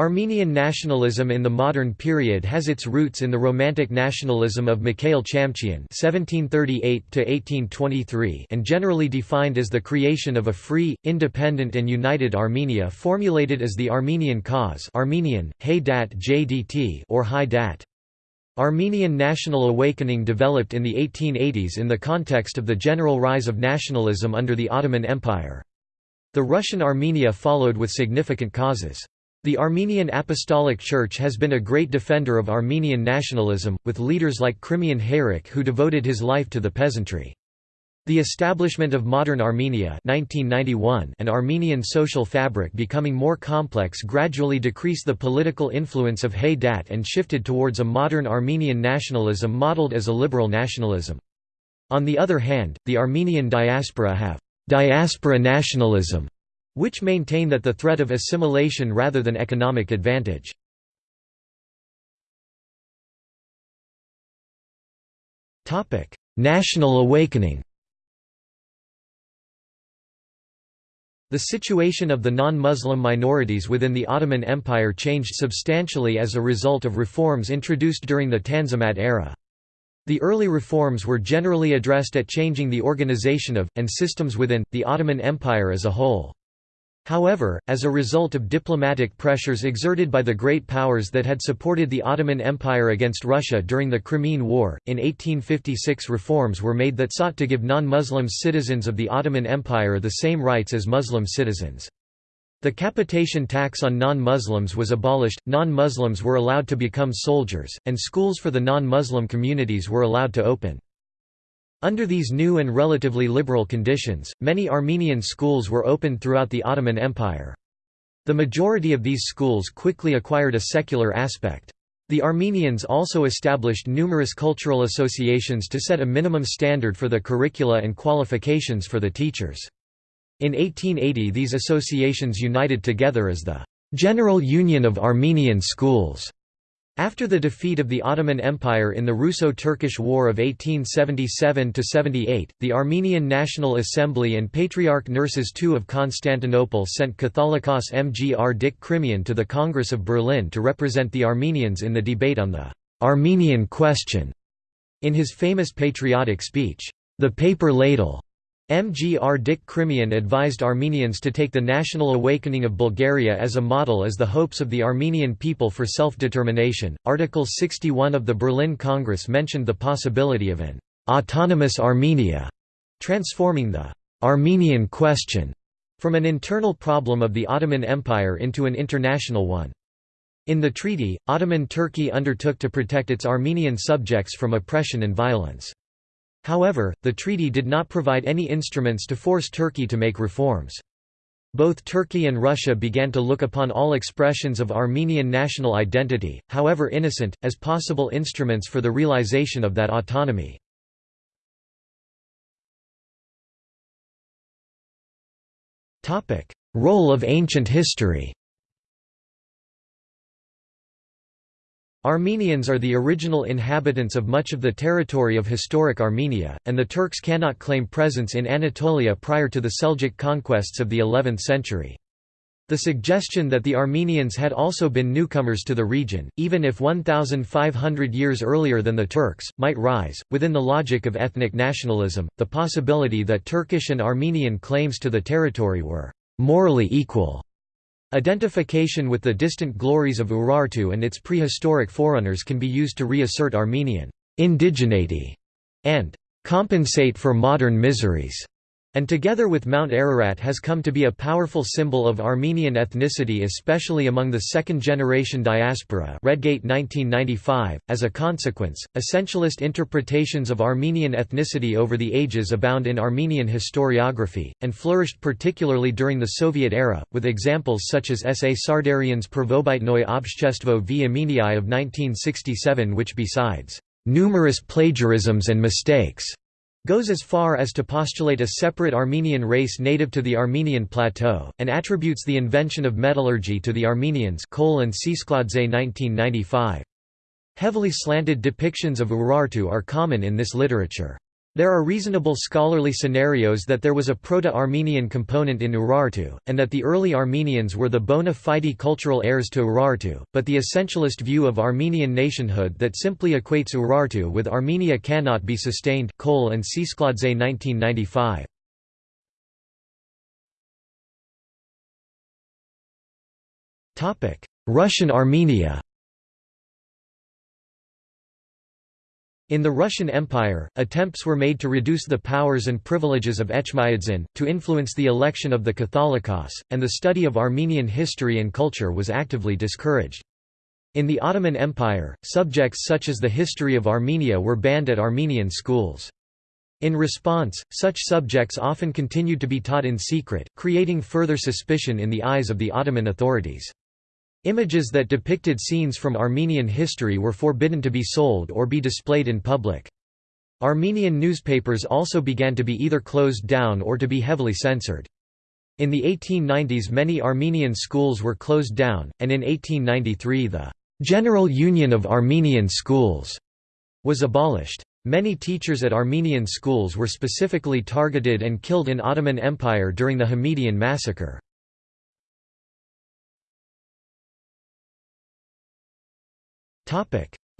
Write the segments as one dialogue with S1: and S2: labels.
S1: Armenian nationalism in the modern period has its roots in the Romantic nationalism of Mikhail Chamchian (1738–1823) and generally defined as the creation of a free, independent, and united Armenia, formulated as the Armenian cause (Armenian: Haydat JDT) or Haydat. Armenian national awakening developed in the 1880s in the context of the general rise of nationalism under the Ottoman Empire. The Russian Armenia followed with significant causes. The Armenian Apostolic Church has been a great defender of Armenian nationalism, with leaders like Khrimian Hayrik who devoted his life to the peasantry. The establishment of modern Armenia 1991 and Armenian social fabric becoming more complex gradually decreased the political influence of Haydat and shifted towards a modern Armenian nationalism modeled as a liberal nationalism. On the other hand, the Armenian diaspora have diaspora nationalism which maintain that the threat of assimilation rather than economic advantage. National awakening The situation of the non-Muslim minorities within the Ottoman Empire changed substantially as a result of reforms introduced during the Tanzimat era. The early reforms were generally addressed at changing the organization of, and systems within, the Ottoman Empire as a whole. However, as a result of diplomatic pressures exerted by the great powers that had supported the Ottoman Empire against Russia during the Crimean War, in 1856 reforms were made that sought to give non-Muslim citizens of the Ottoman Empire the same rights as Muslim citizens. The capitation tax on non-Muslims was abolished, non-Muslims were allowed to become soldiers, and schools for the non-Muslim communities were allowed to open. Under these new and relatively liberal conditions, many Armenian schools were opened throughout the Ottoman Empire. The majority of these schools quickly acquired a secular aspect. The Armenians also established numerous cultural associations to set a minimum standard for the curricula and qualifications for the teachers. In 1880 these associations united together as the General Union of Armenian Schools. After the defeat of the Ottoman Empire in the Russo-Turkish War of 1877–78, the Armenian National Assembly and Patriarch Nerses II of Constantinople sent Catholicos Mkrtich Khrimian to the Congress of Berlin to represent the Armenians in the debate on the «Armenian question». In his famous patriotic speech, The Paper Ladle, Mkrtich Khrimian advised Armenians to take the national awakening of Bulgaria as a model as the hopes of the Armenian people for self-determination. Article 61 of the Berlin Congress mentioned the possibility of an autonomous Armenia, transforming the Armenian question from an internal problem of the Ottoman Empire into an international one. In the treaty, Ottoman Turkey undertook to protect its Armenian subjects from oppression and violence. However, the treaty did not provide any instruments to force Turkey to make reforms. Both Turkey and Russia began to look upon all expressions of Armenian national identity, however innocent, as possible instruments for the realization of that autonomy. Role of ancient history Armenians are the original inhabitants of much of the territory of historic Armenia, and the Turks cannot claim presence in Anatolia prior to the Seljuk conquests of the 11th century. The suggestion that the Armenians had also been newcomers to the region, even if 1,500 years earlier than the Turks, might rise. Within the logic of ethnic nationalism, the possibility that Turkish and Armenian claims to the territory were morally equal Identification with the distant glories of Urartu and its prehistoric forerunners can be used to reassert Armenian indigeneity and compensate for modern miseries and together with Mount Ararat has come to be a powerful symbol of Armenian ethnicity especially among the second-generation diaspora Redgate 1995. .As a consequence, essentialist interpretations of Armenian ethnicity over the ages abound in Armenian historiography, and flourished particularly during the Soviet era, with examples such as S. A. Sardarian's Prvobitnoye Obshestvo v Armeniai of 1967 which besides numerous plagiarisms and mistakes goes as far as to postulate a separate Armenian race native to the Armenian plateau, and attributes the invention of metallurgy to the Armenians Kohl and Tsetskhladze 1995. Heavily slanted depictions of Urartu are common in this literature. There are reasonable scholarly scenarios that there was a Proto-Armenian component in Urartu, and that the early Armenians were the bona fide cultural heirs to Urartu, but the essentialist view of Armenian nationhood that simply equates Urartu with Armenia cannot be sustained Kohl and Tsetskhladze 1995. Russian Armenia In the Russian Empire, attempts were made to reduce the powers and privileges of Echmiadzin, to influence the election of the Catholicos, and the study of Armenian history and culture was actively discouraged. In the Ottoman Empire, subjects such as the history of Armenia were banned at Armenian schools. In response, such subjects often continued to be taught in secret, creating further suspicion in the eyes of the Ottoman authorities. Images that depicted scenes from Armenian history were forbidden to be sold or be displayed in public. Armenian newspapers also began to be either closed down or to be heavily censored. In the 1890s many Armenian schools were closed down, and in 1893 the «General Union of Armenian Schools» was abolished. Many teachers at Armenian schools were specifically targeted and killed in Ottoman Empire during the Hamidian massacre.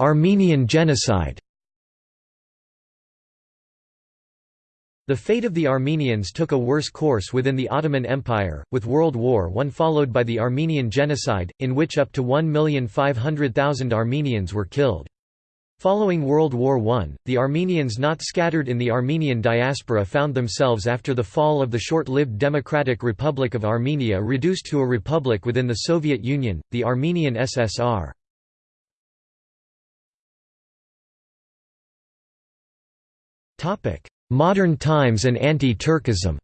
S1: Armenian genocide The fate of the Armenians took a worse course within the Ottoman Empire, with World War I followed by the Armenian Genocide, in which up to 1,500,000 Armenians were killed. Following World War I, the Armenians not scattered in the Armenian diaspora found themselves after the fall of the short-lived Democratic Republic of Armenia reduced to a republic within the Soviet Union, the Armenian SSR. Modern times and anti-Turkism.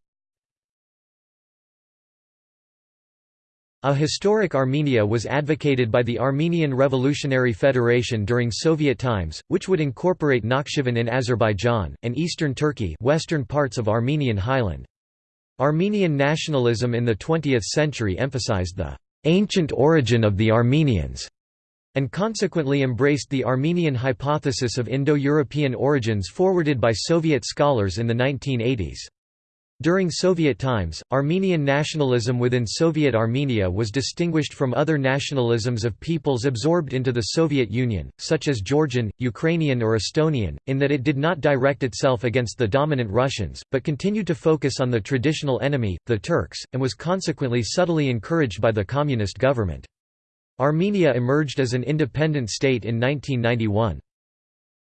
S1: A historic Armenia was advocated by the Armenian Revolutionary Federation during Soviet times, which would incorporate Nakhchivan in Azerbaijan, and eastern Turkey western parts of Armenian highland. Armenian nationalism in the 20th century emphasized the «ancient origin of the Armenians» and consequently embraced the Armenian hypothesis of Indo-European origins forwarded by Soviet scholars in the 1980s. During Soviet times, Armenian nationalism within Soviet Armenia was distinguished from other nationalisms of peoples absorbed into the Soviet Union, such as Georgian, Ukrainian or Estonian, in that it did not direct itself against the dominant Russians, but continued to focus on the traditional enemy, the Turks, and was consequently subtly encouraged by the communist government. Armenia emerged as an independent state in 1991.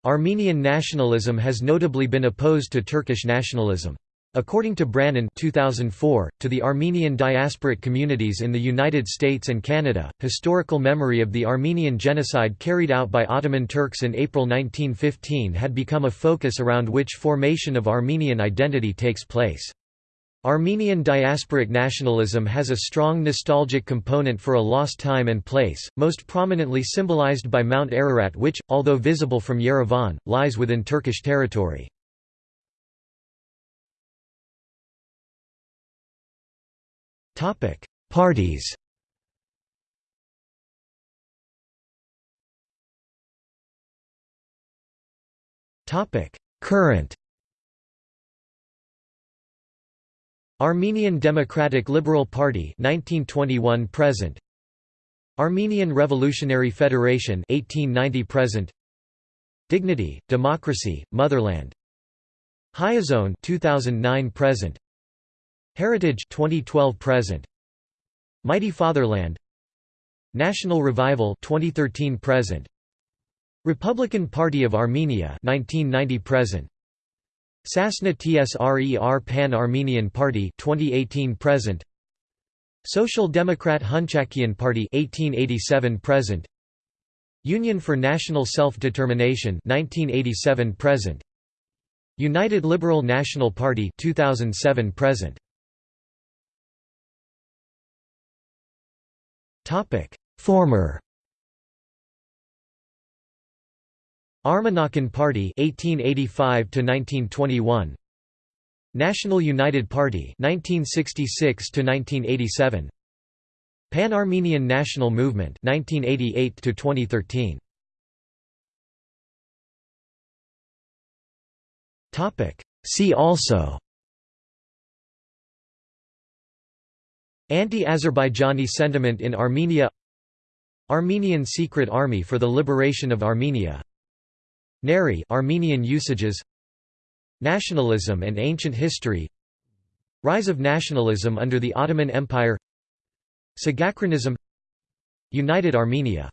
S1: Armenian nationalism has notably been opposed to Turkish nationalism. According to Brannan 2004, to the Armenian diasporic communities in the United States and Canada, historical memory of the Armenian genocide carried out by Ottoman Turks in April 1915 had become a focus around which formation of Armenian identity takes place. Armenian diasporic nationalism has a strong nostalgic component for a lost time and place, most prominently symbolized by Mount Ararat which, although visible from Yerevan, lies within Turkish territory. Parties Current Armenian Democratic Liberal Party 1921 present. Armenian Revolutionary Federation 1890 present. Dignity Democracy Motherland. Hayazone 2009 present. Heritage 2012 present. Mighty Fatherland. National Revival 2013 present. Republican Party of Armenia 1990 present Sasna Tsrer Pan-Armenian Party 2018 present. Social Democrat Hunchakian Party 1887 present. Union for National Self-Determination 1987 present. United Liberal National Party 2007 present. Topic. Former Armenakan Party 1885 to 1921 National United Party 1966 to 1987 Pan-Armenian National Movement 1988 to 2013 See also. Anti-Azerbaijani sentiment in Armenia. Armenian Secret Army for the Liberation of Armenia Neri Armenian usages Nationalism and ancient history Rise of nationalism under the Ottoman Empire Sagachronism United Armenia